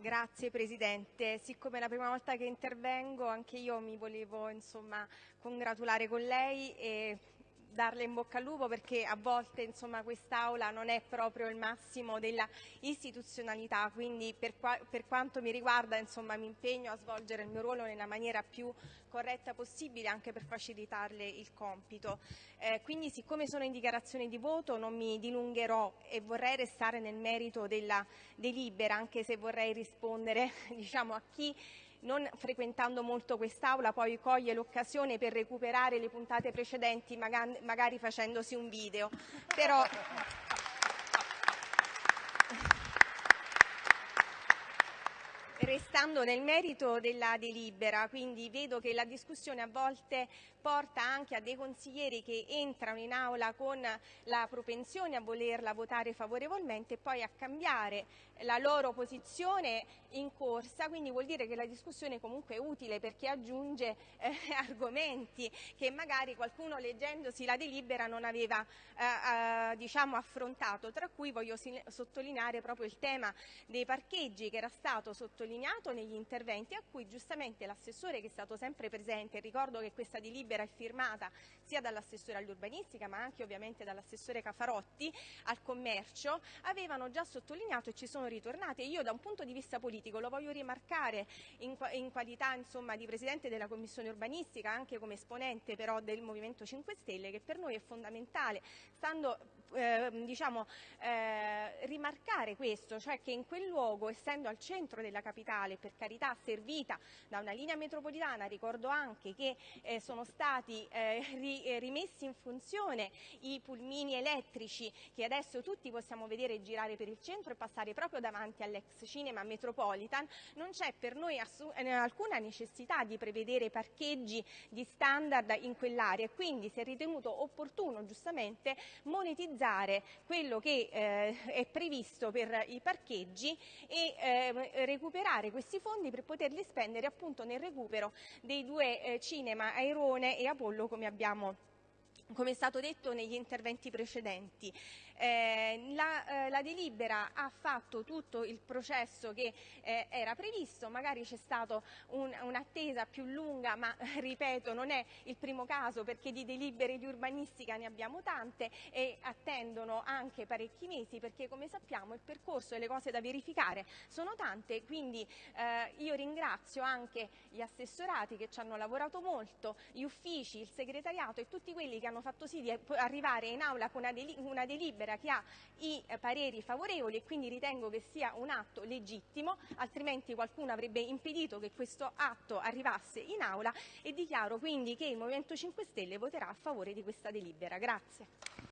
Grazie Presidente, siccome è la prima volta che intervengo anche io mi volevo insomma, congratulare con lei e darle in bocca al lupo perché a volte insomma, quest'Aula non è proprio il massimo della istituzionalità, quindi per, qua, per quanto mi riguarda insomma, mi impegno a svolgere il mio ruolo nella maniera più corretta possibile anche per facilitarle il compito. Eh, quindi siccome sono in dichiarazione di voto non mi dilungherò e vorrei restare nel merito della delibera anche se vorrei rispondere diciamo, a chi non frequentando molto quest'Aula poi coglie l'occasione per recuperare le puntate precedenti magari facendosi un video. Però... Restando nel merito della delibera, quindi vedo che la discussione a volte porta anche a dei consiglieri che entrano in aula con la propensione a volerla votare favorevolmente e poi a cambiare la loro posizione in corsa, quindi vuol dire che la discussione comunque è utile perché aggiunge eh, argomenti che magari qualcuno leggendosi la delibera non aveva eh, eh, diciamo affrontato, tra cui voglio sottolineare proprio il tema dei parcheggi che era stato sottolineato negli interventi a cui giustamente l'assessore che è stato sempre presente, ricordo che questa delibera è firmata sia dall'assessore all'urbanistica ma anche ovviamente dall'assessore Cafarotti al commercio, avevano già sottolineato e ci sono ritornate. Io da un punto di vista politico lo voglio rimarcare in, in qualità insomma, di Presidente della Commissione urbanistica, anche come esponente però del Movimento 5 Stelle, che per noi è fondamentale, stando eh, diciamo, eh, rimarcare questo, cioè che in quel luogo, essendo al centro della capitale, per carità servita da una linea metropolitana, ricordo anche che eh, sono stati eh, ri, eh, rimessi in funzione i pulmini elettrici che adesso tutti possiamo vedere girare per il centro e passare proprio davanti all'ex cinema Metropolitan, non c'è per noi eh, alcuna necessità di prevedere parcheggi di standard in quell'area. E quindi si è ritenuto opportuno giustamente monetizzare utilizzare quello che eh, è previsto per i parcheggi e eh, recuperare questi fondi per poterli spendere appunto nel recupero dei due eh, cinema Airone e Apollo come abbiamo come è stato detto negli interventi precedenti. Eh, la, eh, la, delibera ha fatto tutto il processo che eh, era previsto, magari c'è stata un, un'attesa più lunga, ma ripeto non è il primo caso perché di delibere di urbanistica ne abbiamo tante e attendono anche parecchi mesi perché come sappiamo il percorso e le cose da verificare sono tante, quindi eh, io ringrazio anche gli assessorati che ci hanno lavorato molto, gli uffici, il segretariato e tutti quelli che hanno fatto sì di arrivare in aula con una delibera Camera che ha i eh, pareri favorevoli e quindi ritengo che sia un atto legittimo, altrimenti qualcuno avrebbe impedito che questo atto arrivasse in aula e dichiaro quindi che il Movimento 5 Stelle voterà a favore di questa delibera. Grazie.